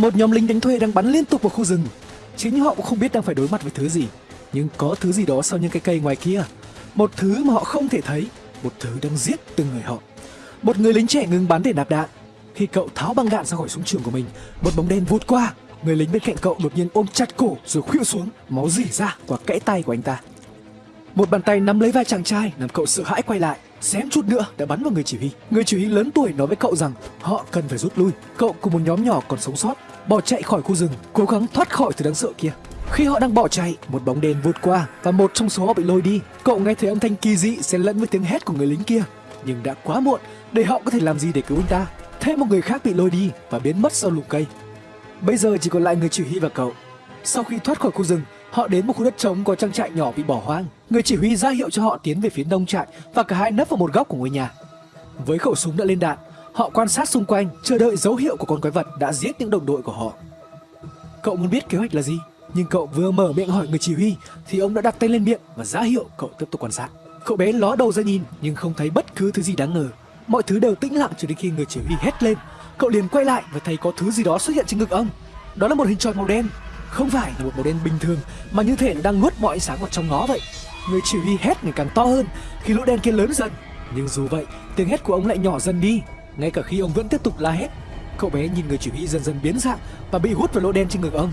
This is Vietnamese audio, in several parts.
Một nhóm lính đánh thuê đang bắn liên tục vào khu rừng. Chính họ cũng không biết đang phải đối mặt với thứ gì. Nhưng có thứ gì đó sau những cái cây ngoài kia. Một thứ mà họ không thể thấy. Một thứ đang giết từng người họ. Một người lính trẻ ngừng bắn để nạp đạn. Khi cậu tháo băng đạn ra khỏi súng trường của mình, một bóng đen vụt qua. Người lính bên cạnh cậu đột nhiên ôm chặt cổ rồi khuỵu xuống, máu rỉ ra qua kẽ tay của anh ta. Một bàn tay nắm lấy vai chàng trai làm cậu sợ hãi quay lại. Xém chút nữa đã bắn vào người chỉ huy. Người chỉ huy lớn tuổi nói với cậu rằng họ cần phải rút lui. Cậu cùng một nhóm nhỏ còn sống sót bỏ chạy khỏi khu rừng, cố gắng thoát khỏi thứ đáng sợ kia. Khi họ đang bỏ chạy, một bóng đèn vụt qua và một trong số họ bị lôi đi. Cậu nghe thấy âm thanh kỳ dị xen lẫn với tiếng hét của người lính kia, nhưng đã quá muộn để họ có thể làm gì để cứu anh ta. Thêm một người khác bị lôi đi và biến mất sau lùm cây. Bây giờ chỉ còn lại người chỉ huy và cậu. Sau khi thoát khỏi khu rừng, họ đến một khu đất trống có trang trại nhỏ bị bỏ hoang. Người chỉ huy ra hiệu cho họ tiến về phía nông trại và cả hai nấp vào một góc của ngôi nhà. Với khẩu súng đã lên đạn, họ quan sát xung quanh, chờ đợi dấu hiệu của con quái vật đã giết những đồng đội của họ. Cậu muốn biết kế hoạch là gì, nhưng cậu vừa mở miệng hỏi người chỉ huy thì ông đã đặt tay lên miệng và ra hiệu cậu tiếp tục quan sát. Cậu bé ló đầu ra nhìn nhưng không thấy bất cứ thứ gì đáng ngờ. Mọi thứ đều tĩnh lặng cho đến khi người chỉ huy hét lên. Cậu liền quay lại và thấy có thứ gì đó xuất hiện trên ngực ông. Đó là một hình tròn màu đen, không phải là một màu đen bình thường mà như thể nó đang nuốt mọi ánh sáng vào trong nó vậy. Người chỉ huy hét ngày càng to hơn khi lỗ đen kia lớn dần. Nhưng dù vậy, tiếng hét của ông lại nhỏ dần đi. Ngay cả khi ông vẫn tiếp tục la hét, cậu bé nhìn người chỉ huy dần dần biến dạng và bị hút vào lỗ đen trên ngực ông.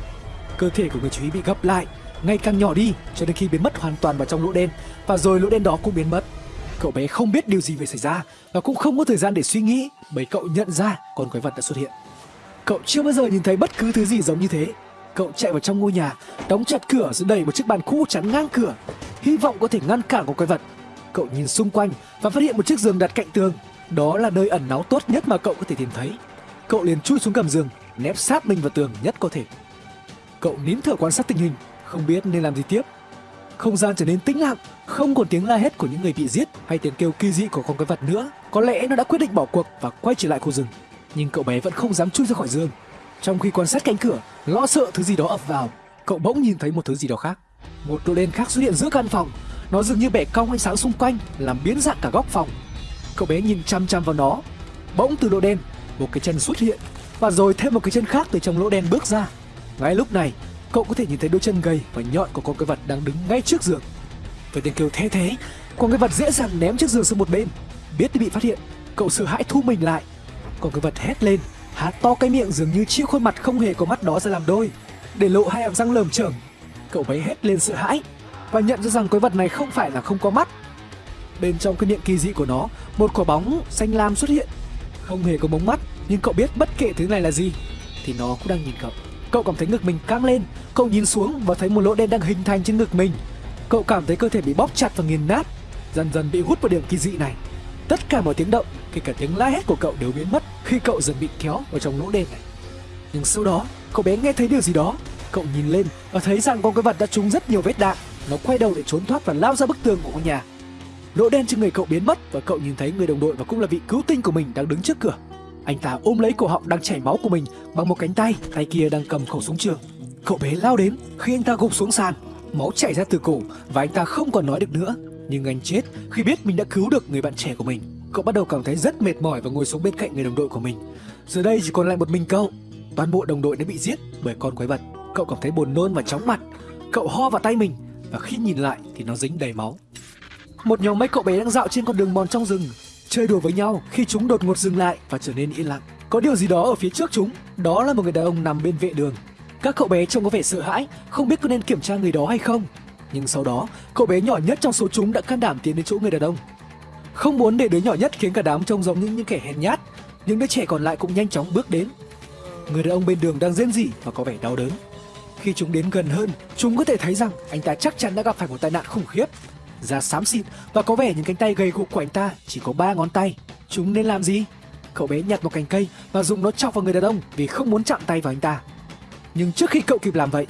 Cơ thể của người chỉ huy bị gấp lại, ngày càng nhỏ đi cho đến khi biến mất hoàn toàn vào trong lỗ đen và rồi lỗ đen đó cũng biến mất. Cậu bé không biết điều gì về xảy ra và cũng không có thời gian để suy nghĩ bởi cậu nhận ra con quái vật đã xuất hiện. Cậu chưa bao giờ nhìn thấy bất cứ thứ gì giống như thế. Cậu chạy vào trong ngôi nhà, đóng chặt cửa rồi đẩy một chiếc bàn cũ chắn ngang cửa, hy vọng có thể ngăn cản con quái vật. Cậu nhìn xung quanh và phát hiện một chiếc giường đặt cạnh tường. Đó là nơi ẩn náu tốt nhất mà cậu có thể tìm thấy. Cậu liền chui xuống gầm giường, nép sát mình vào tường nhất có thể. Cậu nín thở quan sát tình hình, không biết nên làm gì tiếp. Không gian trở nên tĩnh lặng, không còn tiếng la hét của những người bị giết hay tiếng kêu kỳ dị của con quái vật nữa. Có lẽ nó đã quyết định bỏ cuộc và quay trở lại khu rừng. Nhưng cậu bé vẫn không dám chui ra khỏi giường. Trong khi quan sát cánh cửa, lo sợ thứ gì đó ập vào, cậu bỗng nhìn thấy một thứ gì đó khác. Một đồ đen khác xuất hiện giữa căn phòng. Nó dường như bẻ cong ánh sáng xung quanh, làm biến dạng cả góc phòng. Cậu bé nhìn chăm chăm vào nó. Bỗng từ lỗ đen, một cái chân xuất hiện và rồi thêm một cái chân khác từ trong lỗ đen bước ra. Ngay lúc này, cậu có thể nhìn thấy đôi chân gầy và nhọn của con cái vật đang đứng ngay trước giường. Với tiếng kêu thế thế, con cái vật dễ dàng ném chiếc giường sang một bên. Biết thì bị phát hiện, cậu sợ hãi thu mình lại. Con cái vật hét lên, há to cái miệng dường như chiếc khuôn mặt không hề có mắt đó ra làm đôi, để lộ hai hàm răng lởm chởm. Cậu bé hét lên sợ hãi và nhận ra rằng quái vật này không phải là không có mắt. Bên trong cái miệng kỳ dị của nó, một quả bóng xanh lam xuất hiện. Không hề có bóng mắt, nhưng cậu biết bất kể thứ này là gì, thì nó cũng đang nhìn cậu. Cậu cảm thấy ngực mình căng lên, cậu nhìn xuống và thấy một lỗ đen đang hình thành trên ngực mình. Cậu cảm thấy cơ thể bị bóp chặt và nghiền nát, dần dần bị hút vào điểm kỳ dị này. Tất cả mọi tiếng động, kể cả tiếng la hét của cậu đều biến mất khi cậu dần bị kéo vào trong lỗ đen này. Nhưng sau đó, cậu bé nghe thấy điều gì đó. Cậu nhìn lên và thấy rằng con quái vật đã trúng rất nhiều vết đạn. Nó quay đầu để trốn thoát và lao ra bức tường của ngôi nhà. Lỗ đen trên người cậu biến mất và cậu nhìn thấy người đồng đội và cũng là vị cứu tinh của mình đang đứng trước cửa. Anh ta ôm lấy cổ họng đang chảy máu của mình bằng một cánh tay, tay kia đang cầm khẩu súng trường. Cậu bé lao đến khi anh ta gục xuống sàn, máu chảy ra từ cổ và anh ta không còn nói được nữa. Nhưng anh chết khi biết mình đã cứu được người bạn trẻ của mình. Cậu bắt đầu cảm thấy rất mệt mỏi và ngồi xuống bên cạnh người đồng đội của mình. Giờ đây chỉ còn lại một mình cậu. Toàn bộ đồng đội đã bị giết bởi con quái vật. Cậu cảm thấy buồn nôn và chóng mặt. Cậu ho vào tay mình và khi nhìn lại thì nó dính đầy máu. Một nhóm mấy cậu bé đang dạo trên con đường mòn trong rừng, chơi đùa với nhau khi chúng đột ngột dừng lại và trở nên yên lặng. Có điều gì đó ở phía trước chúng, đó là một người đàn ông nằm bên vệ đường. Các cậu bé trông có vẻ sợ hãi, không biết có nên kiểm tra người đó hay không. Nhưng sau đó, cậu bé nhỏ nhất trong số chúng đã can đảm tiến đến chỗ người đàn ông. Không muốn để đứa nhỏ nhất khiến cả đám trông giống như những kẻ hèn nhát, những đứa trẻ còn lại cũng nhanh chóng bước đến. Người đàn ông bên đường đang rên rỉ và có vẻ đau đớn. Khi chúng đến gần hơn, chúng có thể thấy rằng anh ta chắc chắn đã gặp phải một tai nạn khủng khiếp. Da xám xịt và có vẻ những cánh tay gầy gục của anh ta chỉ có ba ngón tay. Chúng nên làm gì? Cậu bé nhặt một cành cây và dùng nó chọc vào người đàn ông vì không muốn chạm tay vào anh ta. Nhưng trước khi cậu kịp làm vậy,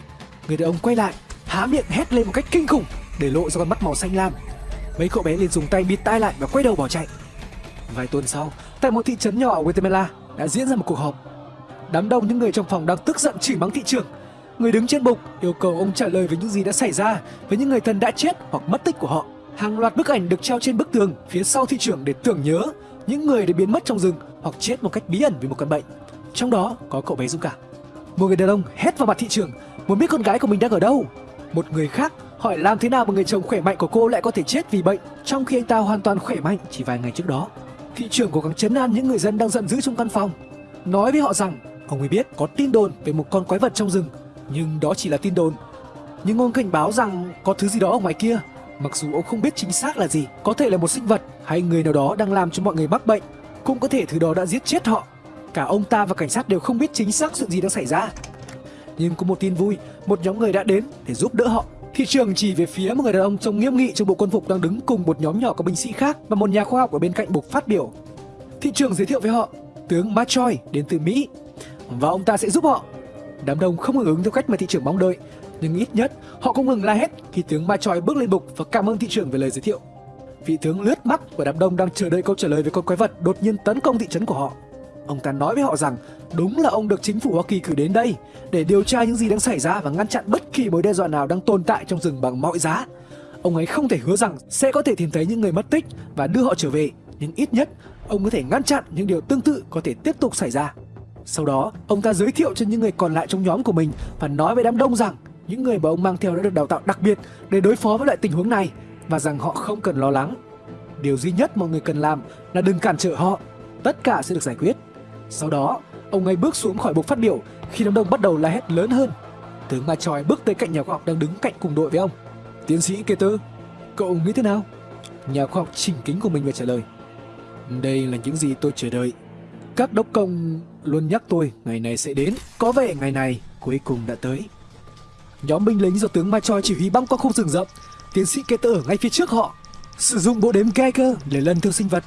người đàn ông quay lại, há miệng hét lên một cách kinh khủng để lộ ra con mắt màu xanh lam. Mấy cậu bé liền dùng tay bịt tai lại và quay đầu bỏ chạy. Vài tuần sau, tại một thị trấn nhỏ ở Guatemala đã diễn ra một cuộc họp. Đám đông những người trong phòng đang tức giận chỉ mắng thị trưởng. Người đứng trên bục yêu cầu ông trả lời về những gì đã xảy ra với những người thân đã chết hoặc mất tích của họ. Hàng loạt bức ảnh được treo trên bức tường phía sau thị trưởng để tưởng nhớ những người đã biến mất trong rừng hoặc chết một cách bí ẩn vì một căn bệnh. Trong đó có cậu bé Dũng Cảm. Một người đàn ông hét vào mặt thị trường, muốn biết con gái của mình đang ở đâu. Một người khác hỏi làm thế nào mà người chồng khỏe mạnh của cô lại có thể chết vì bệnh, trong khi anh ta hoàn toàn khỏe mạnh chỉ vài ngày trước đó. Thị trường cố gắng chấn an những người dân đang giận dữ trong căn phòng, nói với họ rằng ông ấy biết có tin đồn về một con quái vật trong rừng, nhưng đó chỉ là tin đồn. Nhưng ông cảnh báo rằng có thứ gì đó ở ngoài kia, mặc dù ông không biết chính xác là gì, có thể là một sinh vật hay người nào đó đang làm cho mọi người mắc bệnh, cũng có thể thứ đó đã giết chết họ. Cả ông ta và cảnh sát đều không biết chính xác chuyện gì đang xảy ra. Nhưng có một tin vui, một nhóm người đã đến để giúp đỡ họ. Thị trường chỉ về phía một người đàn ông trông nghiêm nghị trong bộ quân phục đang đứng cùng một nhóm nhỏ các binh sĩ khác và một nhà khoa học ở bên cạnh buộc phát biểu. Thị trường giới thiệu với họ, tướng Machoy đến từ Mỹ và ông ta sẽ giúp họ. Đám đông không hưởng ứng theo cách mà thị trường mong đợi, nhưng ít nhất họ cũng ngừng la hét khi tướng Machoy bước lên bục và cảm ơn thị trường về lời giới thiệu. Vị tướng lướt mắt của đám đông đang chờ đợi câu trả lời về con quái vật đột nhiên tấn công thị trấn của họ. Ông ta nói với họ rằng đúng là ông được chính phủ Hoa Kỳ cử đến đây để điều tra những gì đang xảy ra và ngăn chặn bất kỳ mối đe dọa nào đang tồn tại trong rừng bằng mọi giá. Ông ấy không thể hứa rằng sẽ có thể tìm thấy những người mất tích và đưa họ trở về, nhưng ít nhất ông có thể ngăn chặn những điều tương tự có thể tiếp tục xảy ra. Sau đó, ông ta giới thiệu cho những người còn lại trong nhóm của mình và nói với đám đông rằng những người mà ông mang theo đã được đào tạo đặc biệt để đối phó với loại tình huống này và rằng họ không cần lo lắng. Điều duy nhất mọi người cần làm là đừng cản trở họ. Tất cả sẽ được giải quyết. Sau đó, ông ấy bước xuống khỏi bục phát biểu khi đám đông bắt đầu la hét lớn hơn. Tướng Ma Choi bước tới cạnh nhà khoa học đang đứng cạnh cùng đội với ông. Tiến sĩ Keter, cậu nghĩ thế nào? Nhà khoa học chỉnh kính của mình và trả lời. Đây là những gì tôi chờ đợi. Các đốc công luôn nhắc tôi ngày này sẽ đến. Có vẻ ngày này cuối cùng đã tới. Nhóm binh lính do tướng Ma Choi chỉ huy băng qua khu rừng rậm. Tiến sĩ Keter ở ngay phía trước họ, sử dụng bộ đếm Geiger để lần theo sinh vật.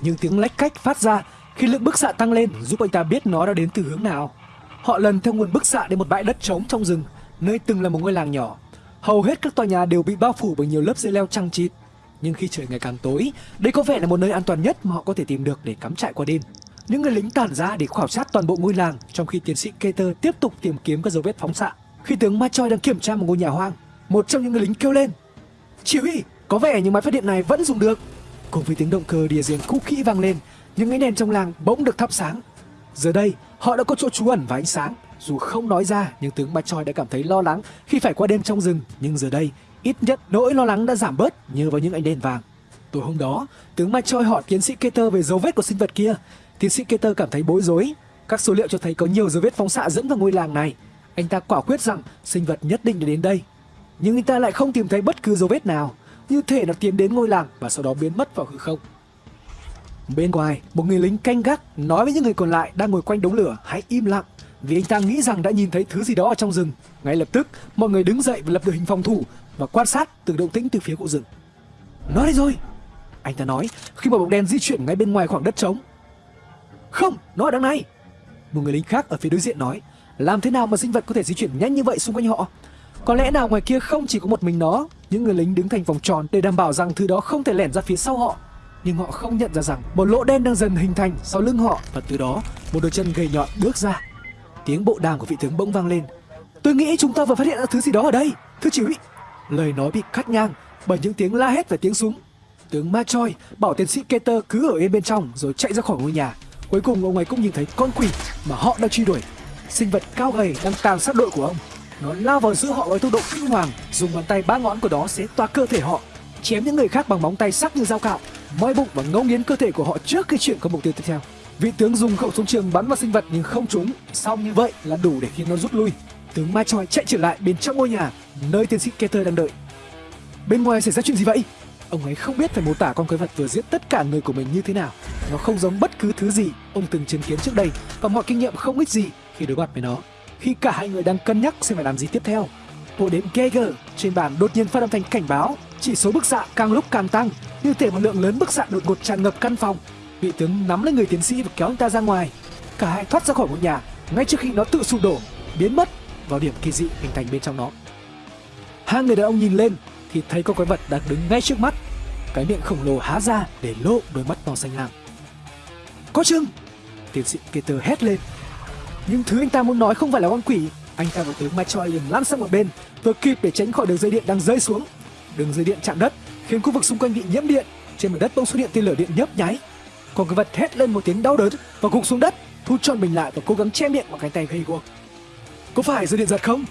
Nhưng tiếng lách cách phát ra khi lượng bức xạ tăng lên giúp anh ta biết nó đã đến từ hướng nào. Họ lần theo nguồn bức xạ đến một bãi đất trống trong rừng, nơi từng là một ngôi làng nhỏ. Hầu hết các tòa nhà đều bị bao phủ bởi nhiều lớp dây leo trăng chịt. Nhưng khi trời ngày càng tối, đây có vẻ là một nơi an toàn nhất mà họ có thể tìm được để cắm trại qua đêm. Những người lính tản ra để khảo sát toàn bộ ngôi làng, trong khi tiến sĩ Keter tiếp tục tìm kiếm các dấu vết phóng xạ. Khi tướng Machoy đang kiểm tra một ngôi nhà hoang, một trong những người lính kêu lên: "Chỉ huy, có vẻ những máy phát điện này vẫn dùng được." Cùng với tiếng động cơ diesel cũ kỹ vang lên, những ánh đèn trong làng bỗng được thắp sáng. Giờ đây, họ đã có chỗ trú ẩn và ánh sáng. Dù không nói ra, nhưng tướng Machoy đã cảm thấy lo lắng khi phải qua đêm trong rừng. Nhưng giờ đây, ít nhất nỗi lo lắng đã giảm bớt nhờ vào những ánh đèn vàng. Tối hôm đó, tướng Machoy hỏi tiến sĩ Keter về dấu vết của sinh vật kia. Tiến sĩ Keter cảm thấy bối rối. Các số liệu cho thấy có nhiều dấu vết phóng xạ dẫn vào ngôi làng này. Anh ta quả quyết rằng sinh vật nhất định đã đến đây. Nhưng anh ta lại không tìm thấy bất cứ dấu vết nào, như thể nó tiến đến ngôi làng và sau đó biến mất vào hư không. Bên ngoài, một người lính canh gác nói với những người còn lại đang ngồi quanh đống lửa hãy im lặng vì anh ta nghĩ rằng đã nhìn thấy thứ gì đó ở trong rừng. Ngay lập tức, mọi người đứng dậy và lập đội hình phòng thủ và quan sát từng động tĩnh từ phía cụ rừng. Nó đây rồi, anh ta nói khi một bóng đen di chuyển ngay bên ngoài khoảng đất trống. Không, nó ở đằng này. Một người lính khác ở phía đối diện nói, làm thế nào mà sinh vật có thể di chuyển nhanh như vậy xung quanh họ? Có lẽ nào ngoài kia không chỉ có một mình nó, những người lính đứng thành vòng tròn để đảm bảo rằng thứ đó không thể lẻn ra phía sau họ nhưng họ không nhận ra rằng một lỗ đen đang dần hình thành sau lưng họ và từ đó một đôi chân gầy nhọn bước ra. Tiếng bộ đàm của vị tướng bỗng vang lên. Tôi nghĩ chúng ta vừa phát hiện ra thứ gì đó ở đây, thưa chỉ huy. Lời nói bị cắt ngang bởi những tiếng la hét và tiếng súng. Tướng Machoy bảo tiến sĩ Keter cứ ở yên bên trong rồi chạy ra khỏi ngôi nhà. Cuối cùng ông ấy cũng nhìn thấy con quỷ mà họ đang truy đuổi. Sinh vật cao gầy đang tàn sát đội của ông. Nó lao vào giữa họ với tốc độ kinh hoàng, dùng bàn tay ba ngón của nó xé toa cơ thể họ, chém những người khác bằng móng tay sắc như dao cạo moi bụng và ngấu nghiến cơ thể của họ trước khi chuyển qua mục tiêu tiếp theo. Vị tướng dùng khẩu súng trường bắn vào sinh vật nhưng không trúng, xong như vậy là đủ để khiến nó rút lui. Tướng Mai Choi chạy trở lại bên trong ngôi nhà, nơi tiến sĩ Keter đang đợi. Bên ngoài xảy ra chuyện gì vậy? Ông ấy không biết phải mô tả con quái vật vừa giết tất cả người của mình như thế nào. Nó không giống bất cứ thứ gì ông từng chứng kiến trước đây và mọi kinh nghiệm không ích gì khi đối mặt với nó. Khi cả hai người đang cân nhắc xem phải làm gì tiếp theo, bộ đếm Geiger trên bàn đột nhiên phát âm thanh cảnh báo chỉ số bức xạ càng lúc càng tăng như thể một lượng lớn bức xạ đột ngột tràn ngập căn phòng. Vị tướng nắm lấy người tiến sĩ và kéo anh ta ra ngoài. Cả hai thoát ra khỏi ngôi nhà ngay trước khi nó tự sụp đổ biến mất vào điểm kỳ dị hình thành bên trong nó. Hai người đàn ông nhìn lên thì thấy con quái vật đang đứng ngay trước mắt. Cái miệng khổng lồ há ra để lộ đôi mắt to xanh lam có chừng? Tiến sĩ Peter hét lên. Nhưng thứ anh ta muốn nói không phải là con quỷ. Anh ta và tướng Machoy liền lăn sang một bên. Vừa kịp để tránh khỏi đường dây điện đang rơi xuống. Đường dây điện chạm đất khiến khu vực xung quanh bị nhiễm điện. Trên mặt đất bỗng xuất hiện tia lửa điện nhấp nháy. Còn cái vật hét lên một tiếng đau đớn và gục xuống đất thu tròn mình lại và cố gắng che miệng bằng cánh tay gây guộc. Có phải dây điện giật không?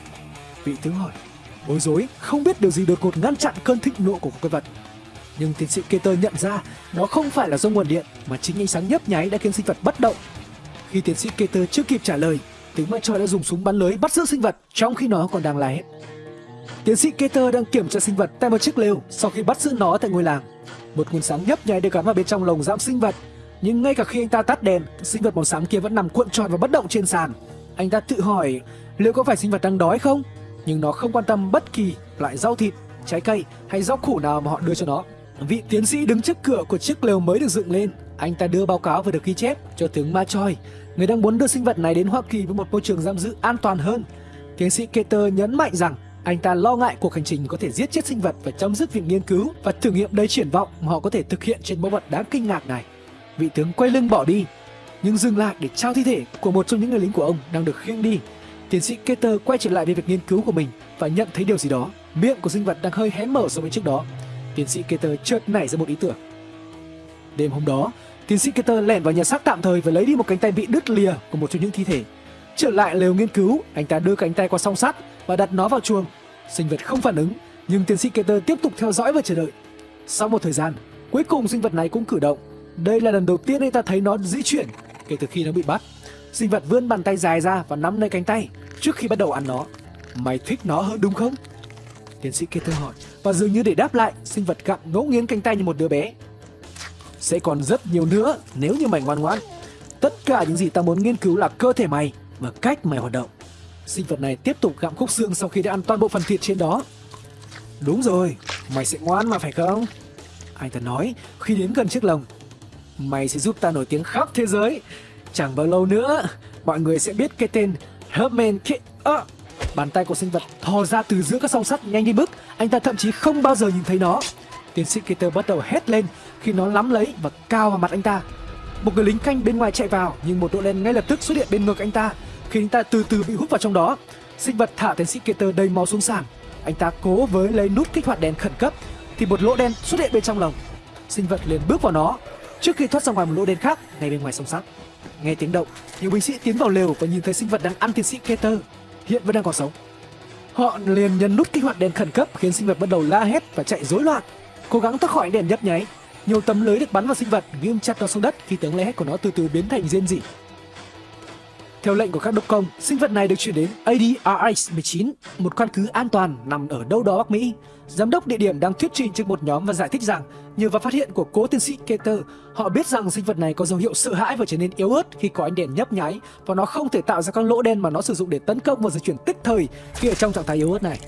Vị tướng hỏi. Bối rối, không biết điều gì đột ngột ngăn chặn cơn thịnh nộ của con vật. Nhưng tiến sĩ Keter nhận ra nó không phải là do nguồn điện mà chính ánh sáng nhấp nháy đã khiến sinh vật bất động. Khi tiến sĩ Keter chưa kịp trả lời, tướng mặt trời đã dùng súng bắn lưới bắt giữ sinh vật trong khi nó còn đang la hét. Tiến sĩ Keter đang kiểm tra sinh vật tại một chiếc lều sau khi bắt giữ nó tại ngôi làng. Một nguồn sáng nhấp nháy được gắn vào bên trong lồng giam sinh vật, nhưng ngay cả khi anh ta tắt đèn, sinh vật màu xám kia vẫn nằm cuộn tròn và bất động trên sàn. Anh ta tự hỏi liệu có phải sinh vật đang đói không? Nhưng nó không quan tâm bất kỳ loại rau thịt, trái cây hay rau củ nào mà họ đưa cho nó. Vị tiến sĩ đứng trước cửa của chiếc lều mới được dựng lên. Anh ta đưa báo cáo vừa được ghi chép cho tướng Ma Choi, người đang muốn đưa sinh vật này đến Hoa Kỳ với một môi trường giam giữ an toàn hơn. Tiến sĩ Keter nhấn mạnh rằng anh ta lo ngại cuộc hành trình có thể giết chết sinh vật và chấm dứt việc nghiên cứu và thử nghiệm đầy triển vọng mà họ có thể thực hiện trên mẫu vật đáng kinh ngạc này. Vị tướng quay lưng bỏ đi, nhưng dừng lại để trao thi thể của một trong những người lính của ông đang được khiêng đi. Tiến sĩ Keter quay trở lại về việc nghiên cứu của mình và nhận thấy điều gì đó. Miệng của sinh vật đang hơi hé mở so với trước đó. Tiến sĩ Keter chợt nảy ra một ý tưởng. Đêm hôm đó, tiến sĩ Keter lẻn vào nhà xác tạm thời và lấy đi một cánh tay bị đứt lìa của một trong những thi thể. Trở lại lều nghiên cứu, anh ta đưa cánh tay qua song sắt và đặt nó vào chuồng. Sinh vật không phản ứng, nhưng tiến sĩ Keter tiếp tục theo dõi và chờ đợi. Sau một thời gian, cuối cùng sinh vật này cũng cử động. Đây là lần đầu tiên anh ta thấy nó di chuyển kể từ khi nó bị bắt. Sinh vật vươn bàn tay dài ra và nắm lấy cánh tay trước khi bắt đầu ăn nó. Mày thích nó hơn đúng không? Tiến sĩ Keter hỏi và dường như để đáp lại, sinh vật gặm ngẫu nghiến cánh tay như một đứa bé. Sẽ còn rất nhiều nữa nếu như mày ngoan ngoãn. Tất cả những gì ta muốn nghiên cứu là cơ thể mày và cách mày hoạt động. Sinh vật này tiếp tục gặm khúc xương sau khi đã ăn toàn bộ phần thịt trên đó. Đúng rồi, mày sẽ ngoan mà phải không? Anh ta nói khi đến gần chiếc lồng. Mày sẽ giúp ta nổi tiếng khắp thế giới. Chẳng bao lâu nữa, mọi người sẽ biết cái tên Herman K... À, bàn tay của sinh vật thò ra từ giữa các song sắt nhanh như bước. Anh ta thậm chí không bao giờ nhìn thấy nó. Tiến sĩ Keter bắt đầu hét lên khi nó nắm lấy và cao vào mặt anh ta. Một người lính canh bên ngoài chạy vào nhưng một độ đen ngay lập tức xuất hiện bên ngực anh ta khi anh ta từ từ bị hút vào trong đó. Sinh vật thả tiến sĩ Keter đầy máu xuống sàn. Anh ta cố với lấy nút kích hoạt đèn khẩn cấp thì một lỗ đen xuất hiện bên trong lồng. Sinh vật liền bước vào nó trước khi thoát ra ngoài một lỗ đen khác ngay bên ngoài sông sắt. Nghe tiếng động, nhiều binh sĩ tiến vào lều và nhìn thấy sinh vật đang ăn tiến sĩ Keter hiện vẫn đang còn sống. Họ liền nhấn nút kích hoạt đèn khẩn cấp khiến sinh vật bắt đầu la hét và chạy rối loạn, cố gắng thoát khỏi đèn nhấp nháy. Nhiều tấm lưới được bắn vào sinh vật ghim chặt nó xuống đất khi tiếng la hét của nó từ từ biến thành rên rỉ. Theo lệnh của các đốc công, sinh vật này được chuyển đến ADRX-19, một căn cứ an toàn nằm ở đâu đó Bắc Mỹ. Giám đốc địa điểm đang thuyết trình trước một nhóm và giải thích rằng nhờ vào phát hiện của cố tiến sĩ Keter, họ biết rằng sinh vật này có dấu hiệu sợ hãi và trở nên yếu ớt khi có ánh đèn nhấp nháy và nó không thể tạo ra các lỗ đen mà nó sử dụng để tấn công và di chuyển tức thời khi ở trong trạng thái yếu ớt này.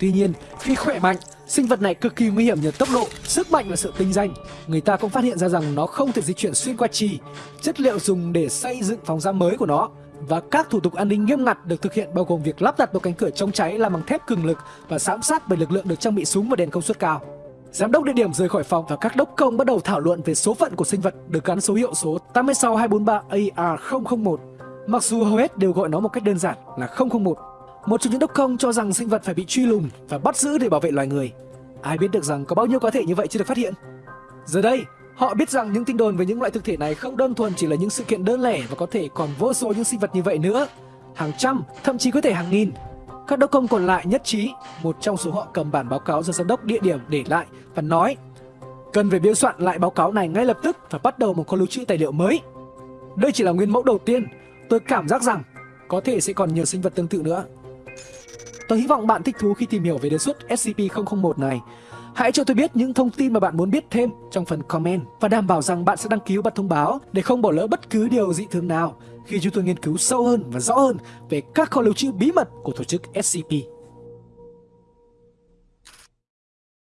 Tuy nhiên, khi khỏe mạnh, sinh vật này cực kỳ nguy hiểm nhờ tốc độ, sức mạnh và sự tinh danh. Người ta cũng phát hiện ra rằng nó không thể di chuyển xuyên qua trì, chất liệu dùng để xây dựng phòng giam mới của nó và các thủ tục an ninh nghiêm ngặt được thực hiện bao gồm việc lắp đặt một cánh cửa chống cháy làm bằng thép cường lực và giám sát bởi lực lượng được trang bị súng và đèn công suất cao. Giám đốc địa điểm rời khỏi phòng và các đốc công bắt đầu thảo luận về số phận của sinh vật được gắn số hiệu số 86243 AR001. Mặc dù hầu hết đều gọi nó một cách đơn giản là 001. Một trong những đốc công cho rằng sinh vật phải bị truy lùng và bắt giữ để bảo vệ loài người. Ai biết được rằng có bao nhiêu cá thể như vậy chưa được phát hiện. Giờ đây, Họ biết rằng những tin đồn về những loại thực thể này không đơn thuần chỉ là những sự kiện đơn lẻ và có thể còn vô số những sinh vật như vậy nữa. Hàng trăm, thậm chí có thể hàng nghìn. Các đốc công còn lại nhất trí, một trong số họ cầm bản báo cáo do giám đốc địa điểm để lại và nói cần phải biên soạn lại báo cáo này ngay lập tức và bắt đầu một kho lưu trữ tài liệu mới. Đây chỉ là nguyên mẫu đầu tiên, tôi cảm giác rằng có thể sẽ còn nhiều sinh vật tương tự nữa. Tôi hy vọng bạn thích thú khi tìm hiểu về đề xuất SCP-001 này Hãy cho tôi biết những thông tin mà bạn muốn biết thêm trong phần comment và đảm bảo rằng bạn sẽ đăng ký bật thông báo để không bỏ lỡ bất cứ điều dị thường nào khi chúng tôi nghiên cứu sâu hơn và rõ hơn về các kho lưu trữ bí mật của tổ chức SCP.